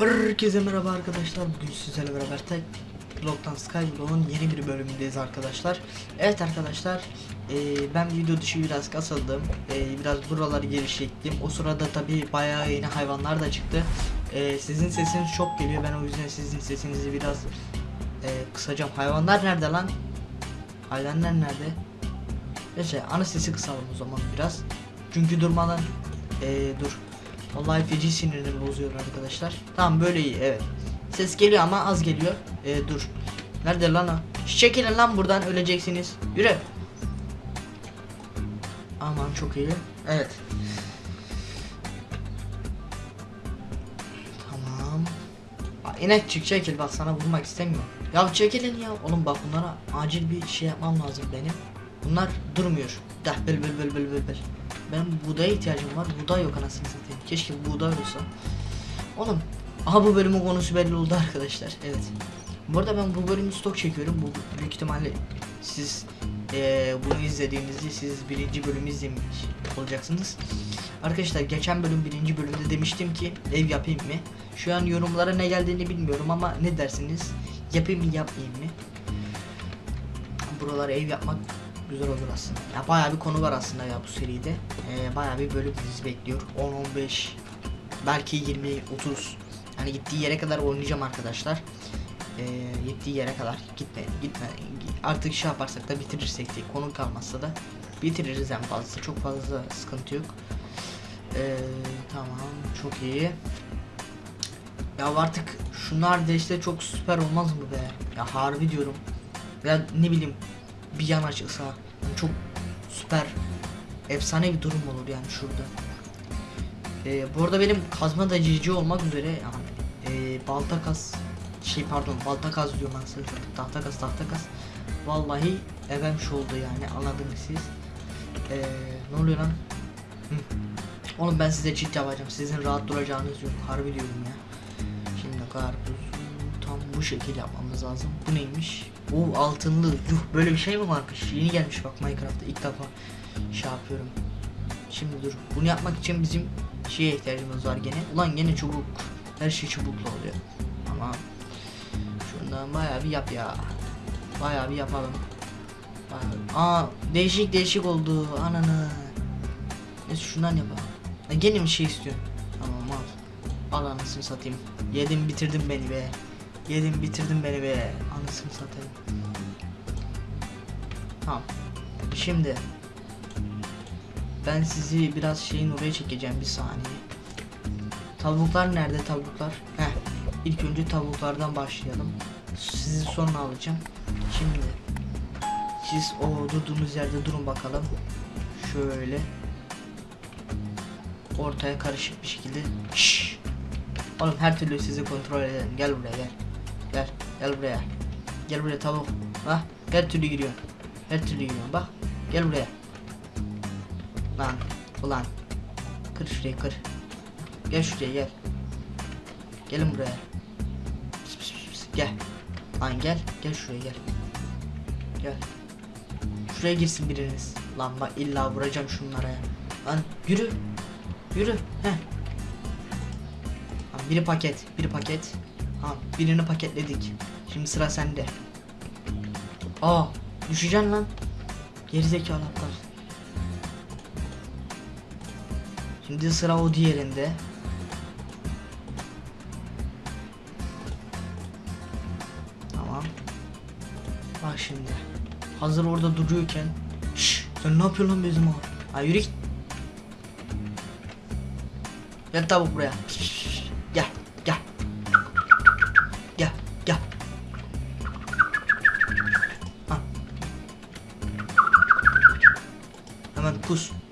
Herkese merhaba arkadaşlar. Bugün sizlerle beraber tek Blog'dan Skyblock'un yeni bir bölümündeyiz arkadaşlar. Evet arkadaşlar, eee, ben video dışı biraz kasıldım. Eee, biraz buraları geliştirdim. O sırada tabi bayağı yeni hayvanlar da çıktı. Eee, sizin sesiniz çok geliyor. Ben o yüzden sizin sesinizi biraz eee, kısacağım. Hayvanlar nerede lan? Hayvanlar nerede? Neyse ana sesi kısalım o zaman biraz. Çünkü durmadan eee, dur. Vallahi feci sinirini bozuyor arkadaşlar. Tamam böyle iyi evet. Ses geliyor ama az geliyor. Ee, dur. Nerede lan o? Çekilin lan buradan öleceksiniz. Yürü. Aman çok iyi. Evet. Tamam. Aa, inek çık çekil bak sana vurmak istemiyorum. Ya çekilin ya. Oğlum bak bunlara acil bir şey yapmam lazım benim. Bunlar durmuyor. Dah bıl bıl bıl bıl bıl bıl. Ben buğdaya ihtiyacım var. Buğday yok anasını satayım. Keşke buğday olsa. Oğlum. Aha bu bölümün konusu belli oldu arkadaşlar. Evet. Bu arada ben bu bölümü stok çekiyorum. Bu büyük ihtimalle siz eee, bunu izlediğinizde siz birinci bölümü izlemiş olacaksınız. Arkadaşlar geçen bölüm birinci bölümde demiştim ki ev yapayım mı? Şu an yorumlara ne geldiğini bilmiyorum ama ne dersiniz? Yapayım mı yapmayayım mı? Buralara ev yapmak güzel olur aslında. Ya bayağı bir konu var aslında ya bu seride. Ee, bayağı bir bölüm dizi bekliyor. 10 15 belki 20 30 yani gittiği yere kadar oynayacağım arkadaşlar. Ee, gittiği yere kadar gitme gitme artık şey yaparsak da bitirirsek de konu kalmazsa da bitiririz en fazla çok fazla sıkıntı yok. Ee, tamam çok iyi. Ya artık şunlar da işte çok süper olmaz mı be? Ya harbi diyorum. Ya ne bileyim bir yan açılsa yani çok süper efsane bir durum olur yani şurada. Ee, bu arada benim kazma da cici olmak üzere yani e, balta kas şey pardon balta kaz diyorum ben size tahta kas tahta kas vallahi evemiş oldu yani anladınız siz. Ee, ne oluyor lan? Hı. oğlum ben size çift yapacağım sizin rahat duracağınız yok harbi diyorum ya. Şimdi karpuz tam bu şekil yapmamız lazım. Bu neymiş o altınlı yuh böyle bir şey mi varmış? Yeni gelmiş bak Minecraft'ta ilk defa şey yapıyorum. Şimdi dur bunu yapmak için bizim şeye ihtiyacımız var gene. Ulan gene çubuk her şey çubukla oluyor. Ama şundan bayağı bir yap ya. Bayağı bir yapalım. Aa değişik değişik oldu ananı. Neyse şundan yapalım. Ya gene bir şey istiyorum tamam al. Al anasını satayım. Yedim bitirdin beni be. Yedim bitirdin beni be anasını satayım tamam şimdi ben sizi biraz şeyin oraya çekeceğim bir saniye Tavuklar nerede tavuklar? Heh. İlk önce tavuklardan başlayalım. Sizi sonra alacağım. Şimdi siz o durduğunuz yerde durun bakalım. Şöyle ortaya karışık bir şekilde. Şşş. Oğlum her türlü sizi kontrol ederim. Gel buraya gel. Gel. Gel buraya. Gel buraya tavuk. Bak her türlü giriyor. Her türlü giriyor. Bak. Gel buraya. Lan. Ulan. Kır şurayı kır. Gel şuraya gel. Gelin buraya. Pıs pıs pıs pıs. Gel. Lan gel. Gel şuraya gel. Gel. Şuraya girsin biriniz. Lan bak illa vuracağım şunlara ya. Lan yürü. Yürü. Heh. Lan biri paket. Biri paket. Ha birini paketledik. Şimdi sıra sende. Aa düşeceksin lan. Gerizekalı aptal. Şimdi sıra o diğerinde. Tamam. Bak şimdi. Hazır orada duruyorken. Şşş sen ne yapıyorsun lan bizim abi? Ha yürü git. Gel tavuk buraya. Şşş,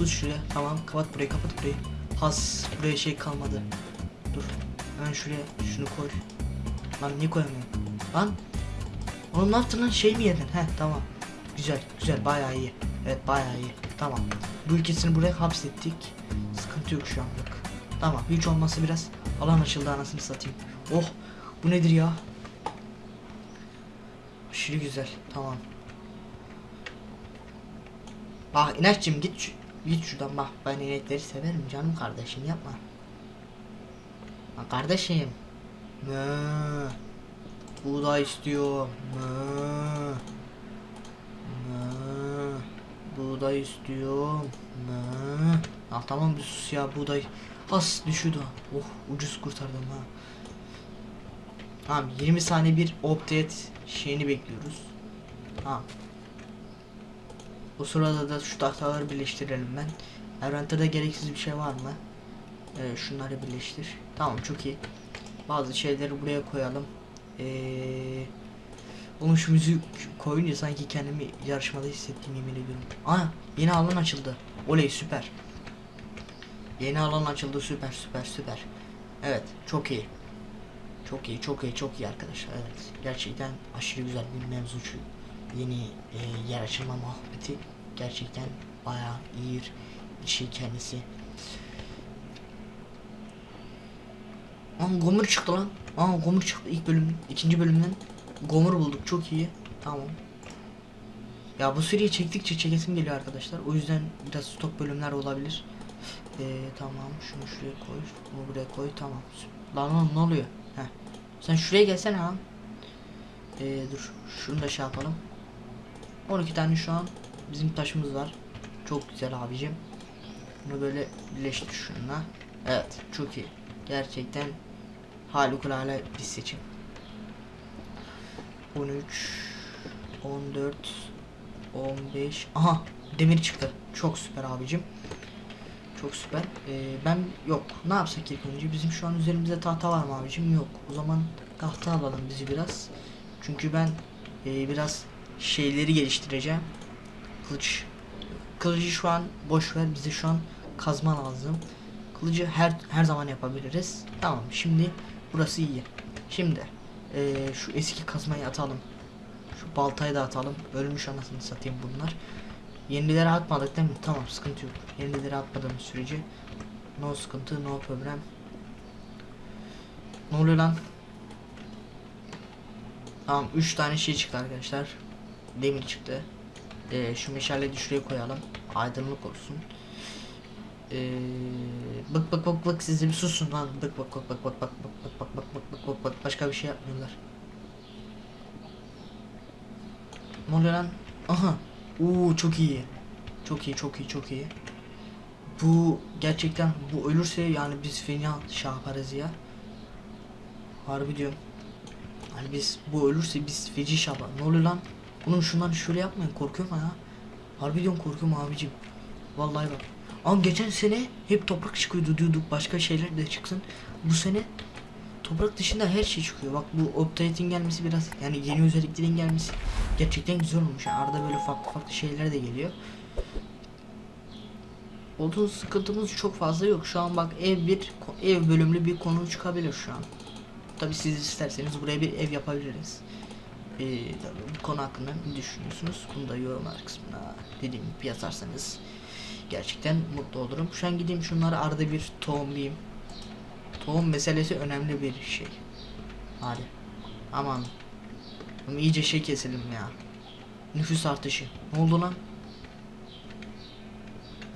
Pus şuraya. Tamam kapat burayı kapat burayı. Has buraya şey kalmadı. Dur. Hemen şuraya şunu koy. Lan niye koyamıyorum? Lan. Oğlum ne yaptın lan şey mi yedin? He tamam. Güzel güzel bayağı iyi. Evet bayağı iyi. Tamam. Bu ülkesini buraya hapsettik. Sıkıntı yok şu anlık. Tamam hiç olmazsa biraz alan açıldı anasını satayım. Oh bu nedir ya? Aşırı güzel. Tamam. Bak inekçim git şu- git şuradan bak ben inekleri severim canım kardeşim yapma. Bak kardeşim Mö. Buğday istiyor. Mö. Mö. Buğday istiyor. Mö. Ah tamam bir sus ya buğday. As düşürdü. Oh ucuz kurtardım ha. Tamam 20 saniye bir update şeyini bekliyoruz. Tamam. O sırada da şu tahtaları birleştirelim ben. Envanter'da gereksiz bir şey var mı? Ee, şunları birleştir. Tamam çok iyi. Bazı şeyleri buraya koyalım. Ee, oğlum şu müzik koyunca sanki kendimi yarışmada hissettiğim yemin ediyorum. Aa yeni alan açıldı. Oley süper. Yeni alan açıldı süper süper süper. Evet çok iyi. Çok iyi çok iyi çok iyi arkadaşlar evet. Gerçekten aşırı güzel bir mevzu şu. Yeni e, yer açılma muhabbeti. Gerçekten bayağı iyi bir şey kendisi. Aa Gomur çıktı lan. Aa Gomur çıktı ilk bölüm, ikinci bölümden. Gomur bulduk çok iyi. Tamam. Ya bu seriyi çektikçe çekesim geliyor arkadaşlar. O yüzden biraz stok bölümler olabilir. Ee, tamam şunu şuraya koy. Bunu buraya koy tamam. Lan oğlum ne oluyor? Heh. Sen şuraya gelsene lan. Ee, dur şunu da şey yapalım. 12 tane şu an bizim taşımız var. Çok güzel abicim. Bunu böyle birleştir şununla. Evet çok iyi. Gerçekten harikulade bir seçim. 13 14 15 Aha demir çıktı. Çok süper abicim. Çok süper. Ee, ben yok. Ne yapsak ilk önce? Bizim şu an üzerimizde tahta var mı abicim? Yok. O zaman tahta alalım bizi biraz. Çünkü ben e, biraz şeyleri geliştireceğim. Kılıç. Kılıcı şu an boş ver. Bize şu an kazma lazım. Kılıcı her her zaman yapabiliriz. Tamam. Şimdi burası iyi. Şimdi e, şu eski kazmayı atalım. Şu baltayı da atalım. Ölmüş anasını satayım bunlar. Yenileri atmadık değil mi? Tamam sıkıntı yok. Yenileri atmadığımız sürece no sıkıntı no problem. Ne oluyor lan? Tamam 3 tane şey çıktı arkadaşlar. Demir çıktı. Ee, şu meşaleyi şuraya koyalım. Aydınlık olsun. Ee, bak bak bak bak siz de bir susun lan. Bak bak bak bak bak bak bak bak bak bak bak bak bak başka bir şey yapmıyorlar. Ne oluyor lan? Aha. Oo çok iyi. Çok iyi çok iyi çok iyi. Bu gerçekten bu ölürse yani biz fena şey yaparız ya. Harbi diyorum. Hani biz bu ölürse biz feci şey yapar. Ne oluyor lan? Oğlum şundan şöyle yapmayın korkuyorum ya. Harbi diyorum korkuyorum abicim. Vallahi bak. Ama geçen sene hep toprak çıkıyordu diyorduk başka şeyler de çıksın. Bu sene toprak dışında her şey çıkıyor. Bak bu update'in gelmesi biraz yani yeni özelliklerin gelmesi gerçekten güzel olmuş. Yani arada böyle farklı farklı şeyler de geliyor. Odun sıkıntımız çok fazla yok. Şu an bak ev bir ev bölümlü bir konu çıkabilir şu an. Tabi siz isterseniz buraya bir ev yapabiliriz. Ee, tabii bu konu hakkında ne düşünüyorsunuz? Bunu da yorumlar kısmına dediğim gibi yazarsanız gerçekten mutlu olurum. Şu an gideyim şunları arada bir tohumlayayım. Tohum meselesi önemli bir şey. Hadi. Aman. Ama iyice şey keselim ya. Nüfus artışı. Ne oldu lan?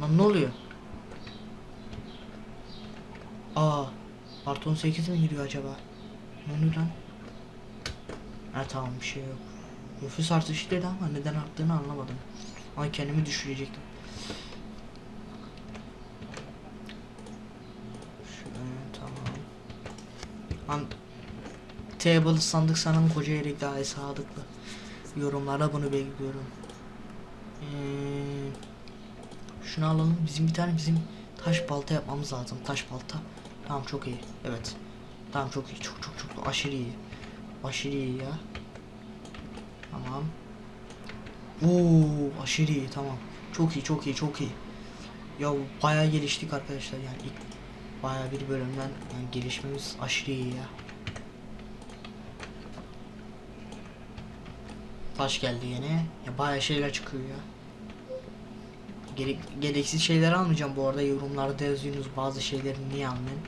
Lan ne oluyor? Aa. Artı 18 mi giriyor acaba? Ne oluyor lan? Ha tamam bir şey yok. Nüfus artışı dedi ama neden arttığını anlamadım. Ay kendimi düşürecektim. Şöyle tamam. Lan Table sandık sanım koca erik daha sadıklı. Yorumlara bunu bekliyorum. Ee, şunu alalım. Bizim bir tane bizim taş balta yapmamız lazım. Taş balta. Tamam çok iyi. Evet. Tamam çok iyi. Çok çok çok aşırı iyi. Aşırı iyi ya. Tamam. Oo aşırı iyi tamam. Çok iyi çok iyi çok iyi. Ya bayağı geliştik arkadaşlar yani ilk bayağı bir bölümden yani gelişmemiz aşırı iyi ya. Taş geldi yine. Ya bayağı şeyler çıkıyor ya. Gerek, gereksiz şeyler almayacağım bu arada yorumlarda yazıyorsunuz bazı şeyleri niye almayın.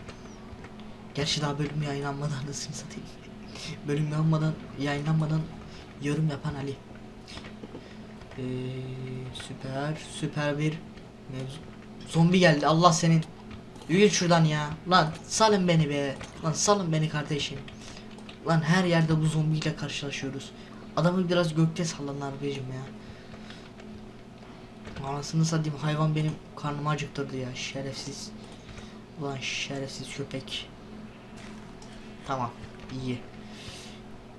Gerçi daha bölüm yayınlanmadan anasını satayım. Bölüm yayınlanmadan, yayınlanmadan yorum yapan Ali. Ee, süper süper bir mevzu. Zombi geldi Allah senin. Yürü şuradan ya. Lan salın beni be. Lan salın beni kardeşim. Lan her yerde bu zombiyle karşılaşıyoruz. Adamı biraz gökte sallan abicim ya. Anasını satayım hayvan benim karnımı acıktırdı ya şerefsiz. Ulan şerefsiz köpek. Tamam iyi.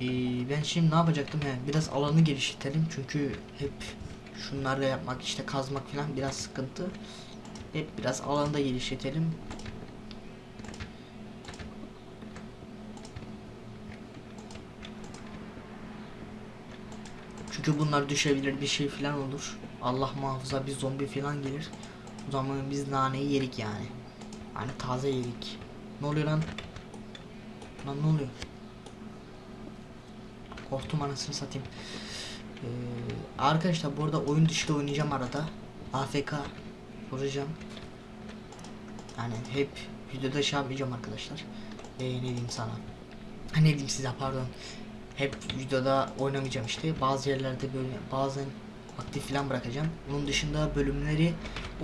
Ee, ben şimdi ne yapacaktım he? Biraz alanı genişletelim çünkü hep şunlarla yapmak işte kazmak falan biraz sıkıntı. Hep biraz alanı da. Çünkü bunlar düşebilir bir şey falan olur. Allah muhafaza bir zombi falan gelir. O zaman biz naneyi yedik yani. Yani taze yedik. Ne oluyor lan? Lan ne oluyor? Korktum anasını satayım. Ee, arkadaşlar bu arada oyun dışı da oynayacağım arada. AFK vuracağım. Yani hep videoda şey yapmayacağım arkadaşlar. Ee, ne diyeyim sana? Ne diyeyim size pardon. Hep videoda oynamayacağım işte. Bazı yerlerde böyle bazen aktif falan bırakacağım. Bunun dışında bölümleri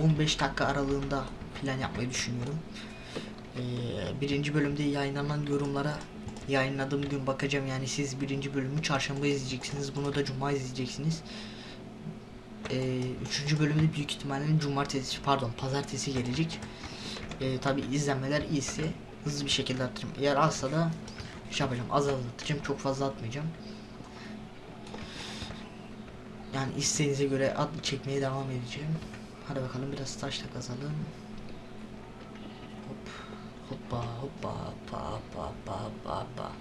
15 dakika aralığında falan yapmayı düşünüyorum. Ee, birinci bölümde yayınlanan yorumlara yayınladığım gün bakacağım yani siz birinci bölümü çarşamba izleyeceksiniz bunu da cuma izleyeceksiniz. Ee, üçüncü bölümde büyük ihtimalle cumartesi pardon pazartesi gelecek. Ee, tabi izlenmeler iyiyse hızlı bir şekilde atacağım eğer azsa da şey yapacağım az az atacağım çok fazla atmayacağım. Yani isteğinize göre at çekmeye devam edeceğim. Hadi bakalım biraz taş kazalım hoppa hoppa hoppa hoppa hoppa hoppa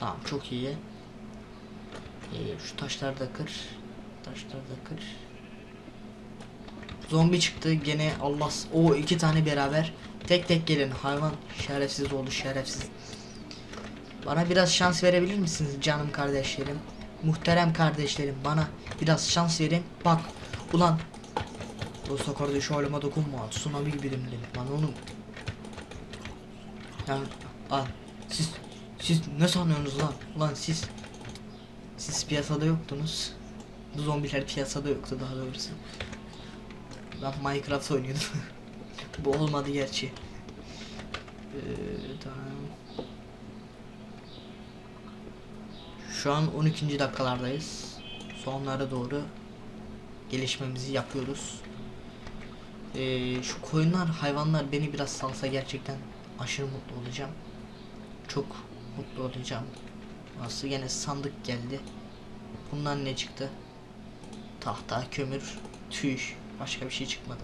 tamam çok iyi. Ee, şu taşları da kır. Taşları da kır. Zombi çıktı. Gene Allah o iki tane beraber. Tek tek gelin. Hayvan şerefsiz oldu şerefsiz. Bana biraz şans verebilir misiniz canım kardeşlerim? Muhterem kardeşlerim bana biraz şans verin. Bak ulan. Dosta kardeş halime dokunma. Tsunami gibi demledim lan oğlum yani al siz siz ne sanıyorsunuz lan? Ulan siz siz piyasada yoktunuz. Bu zombiler piyasada yoktu daha doğrusu. Ben Minecraft oynuyordum. Bu olmadı gerçi. Ee, tamam. Şu an 12. dakikalardayız. Sonlara doğru gelişmemizi yapıyoruz. Ee, şu koyunlar hayvanlar beni biraz salsa gerçekten aşırı mutlu olacağım. Çok mutlu olacağım. Nasıl gene sandık geldi. Bundan ne çıktı? Tahta, kömür, tüy. Başka bir şey çıkmadı.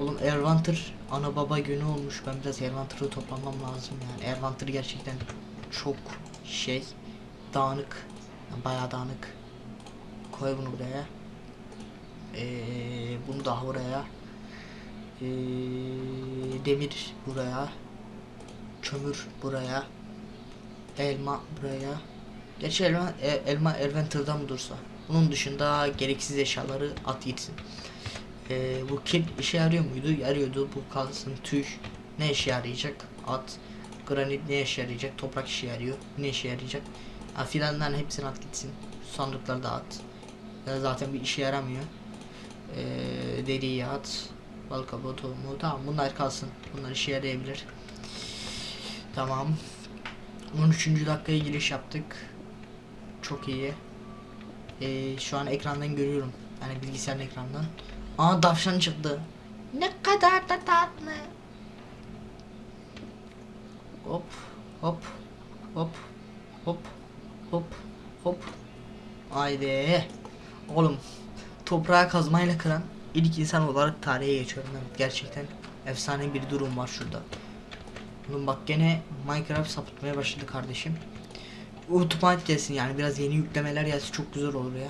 Oğlum Ervanter ana baba günü olmuş. Ben biraz Ervanter'ı toplamam lazım yani. Ervanter gerçekten çok şey dağınık. Yani bayağı dağınık. Koy bunu buraya. Ee, bunu daha buraya. Ee, demir buraya. Kömür buraya. Elma buraya. Gerçi elma, e, elma Adventure'da mı dursa? Bunun dışında gereksiz eşyaları at gitsin. Ee, bu kil işe yarıyor muydu? Yarıyordu. Bu kalsın tüy. Ne işe yarayacak? At. Granit ne işe yarayacak? Toprak işe yarıyor. Ne işe yarayacak? Ha, filanların hepsini at gitsin. Sandıkları da at. Zaten bir işe yaramıyor. Ee, deriyi at. Bal kabuğu tohumu. Tamam bunlar kalsın. Bunlar işe yarayabilir. Tamam. 13. dakikaya giriş yaptık. Çok iyi. Ee, şu an ekrandan görüyorum. Yani bilgisayarın ekrandan. Aa tavşan çıktı. Ne kadar da tatlı. Hop hop hop hop hop hop. Haydi. Oğlum toprağı kazmayla kıran ilk insan olarak tarihe geçiyorum ben. Gerçekten efsane bir durum var şurada. Oğlum bak gene Minecraft sapıtmaya başladı kardeşim. Ultimate gelsin yani biraz yeni yüklemeler gelsin çok güzel olur ya.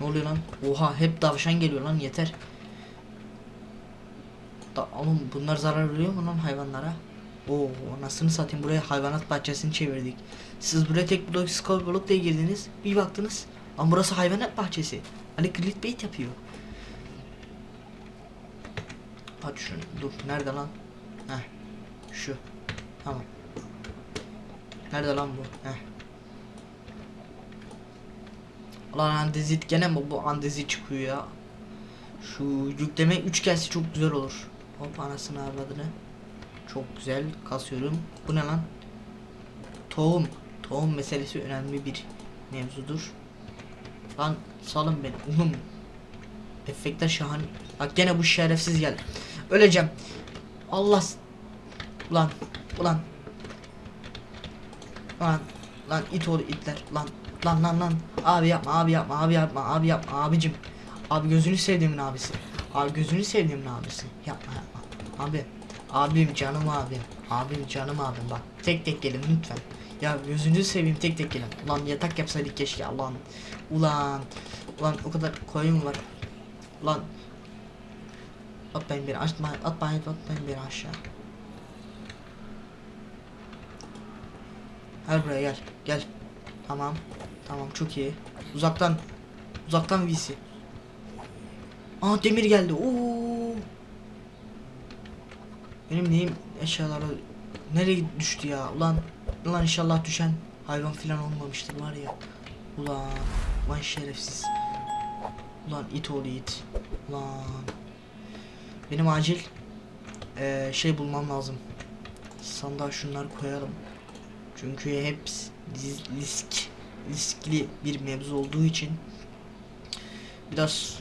Ne oluyor lan? Oha hep tavşan geliyor lan yeter. Da, oğlum bunlar zarar veriyor mu lan hayvanlara? Oo anasını satayım buraya hayvanat bahçesini çevirdik. Siz buraya tek blok skull blok diye girdiniz. Bir baktınız. Ama burası hayvanat bahçesi. Hani clickbait yapıyor. Aç şunu. Dur. Nerede lan? Heh. Şu. Tamam. Nerede lan bu? Heh. Lan andezit gene mi bu andezit çıkıyor ya? Şu yükleme 3 gelse çok güzel olur. Hop anasını avradını. Çok güzel kasıyorum. Bu ne lan? Tohum. Tohum meselesi önemli bir mevzudur. Lan salın beni. Oğlum. Efektler şahane. Bak gene bu şerefsiz geldi. Öleceğim. Allah. Ulan. Ulan. Lan. Lan it oğlu itler. Lan. Lan lan lan. Abi yapma abi yapma abi yapma abi yapma abicim. Abi gözünü sevdiğimin abisi. Abi gözünü sevdiğimin abisi. Yapma yapma. Abi. Abim canım abim. Abim canım abim bak. Tek tek gelin lütfen. Ya gözünüzü seveyim tek tek gelin. Ulan yatak yapsaydık keşke ulan. Ulan. Ulan o kadar koyun var. Ulan. Atmayın beni atmayın atmayın atmayın beni aşağı. Gel buraya gel. Gel. Tamam. Tamam çok iyi. Uzaktan. Uzaktan VC. Aa demir geldi. Oo. Benim neyim eşyaları nereye düştü ya? Ulan ulan inşallah düşen hayvan filan olmamıştır var ya. Ulan vay şerefsiz. Ulan it oğlu it. Ulan. Benim acil eee, şey bulmam lazım. Sandığa şunları koyalım. Çünkü diz- risk riskli bir mevzu olduğu için biraz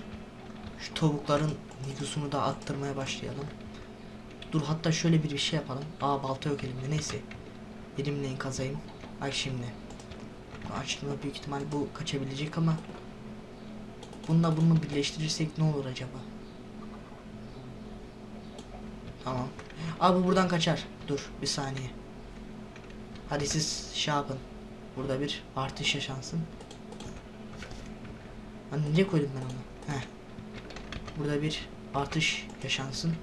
şu tavukların nüfusunu da arttırmaya başlayalım. Dur hatta şöyle bir şey yapalım. Aa balta yok elimde neyse. Elimle kazayım. Bak şimdi. Açtığımda büyük ihtimal bu kaçabilecek ama bununla bunu birleştirirsek ne olur acaba? Tamam. Abi bu buradan kaçar. Dur bir saniye. Hadi siz şey yapın. Burada bir artış yaşansın. Lan nereye koydum ben onu? Heh. Burada bir artış yaşansın.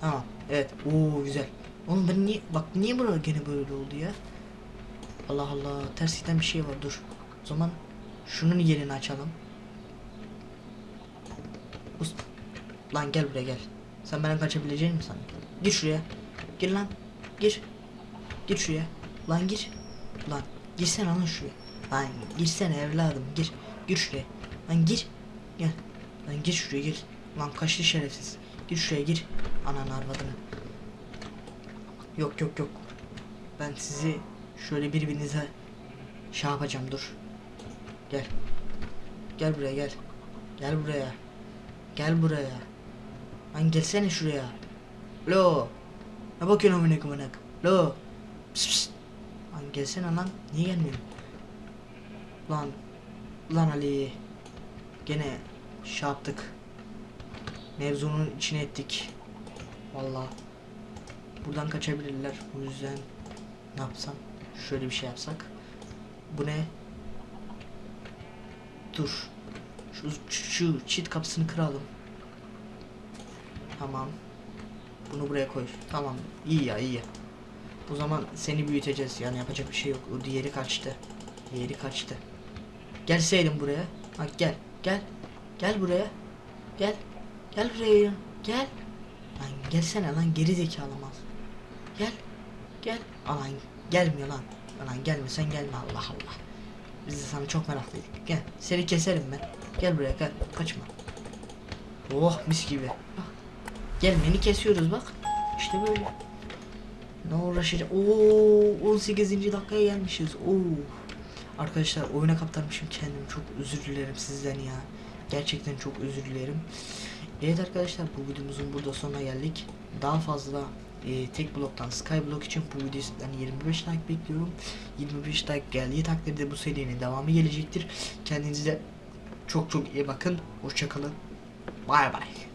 Tamam. Evet. Oo güzel. Oğlum ben niye bak niye burada gene böyle oldu ya? Allah Allah. Ters bir şey var. Dur. O zaman şunun yerini açalım. Lan gel buraya gel. Sen benden kaçabileceğin mi sanki? Gir şuraya. Gir lan. Gir. Gir şuraya. Lan gir. Lan girsene lan şuraya. Lan girsene evladım gir. Gir şuraya. Lan gir. Gel. Lan gir şuraya gir. Lan kaçtı şerefsiz. Gir şuraya gir. Ananı arvadını. Yok yok yok. Ben sizi şöyle birbirinize şey yapacağım dur. Gel. Gel buraya gel. Gel buraya. Gel buraya. Lan gelsene şuraya. Lo. Ne bakıyorsun amına koyayım? Lo. Pıs pıs. Lan gelsene lan. Niye gelmiyorsun? Lan. Lan Ali. Gene şey yaptık. Mevzunun içine ettik. Vallahi. Buradan kaçabilirler. O yüzden ne yapsam? Şöyle bir şey yapsak. Bu ne? Dur. Şu, şu çit kapısını kıralım. Tamam. Bunu buraya koy. Tamam. İyi ya iyi. O zaman seni büyüteceğiz. Yani yapacak bir şey yok. O diğeri kaçtı. Diğeri kaçtı. Gelseydin buraya. Bak gel. Gel. Gel buraya. Gel. Gel buraya. ya. Gel. Lan gelsene lan geri zekalı mal. Gel. Gel. Alan gelmiyor lan. Lan gelme sen gelme Allah Allah. Biz de sana çok meraklıydık. Gel. Seni keserim ben. Gel buraya gel. Kaçma. Oh mis gibi. Bak. Gelmeni kesiyoruz bak. İşte böyle. Ne uğraşacak? Oo 18. dakikaya gelmişiz. Oo. Arkadaşlar oyuna kaptırmışım kendimi. Çok özür dilerim sizden ya. Gerçekten çok özür dilerim. Evet arkadaşlar bu videomuzun burada sonuna geldik. Daha fazla e, tek bloktan Skyblock için bu videodan 25 like bekliyorum. 25 like geldiği takdirde bu serinin devamı gelecektir. Kendinize çok çok iyi bakın. Hoşçakalın. Bay bay.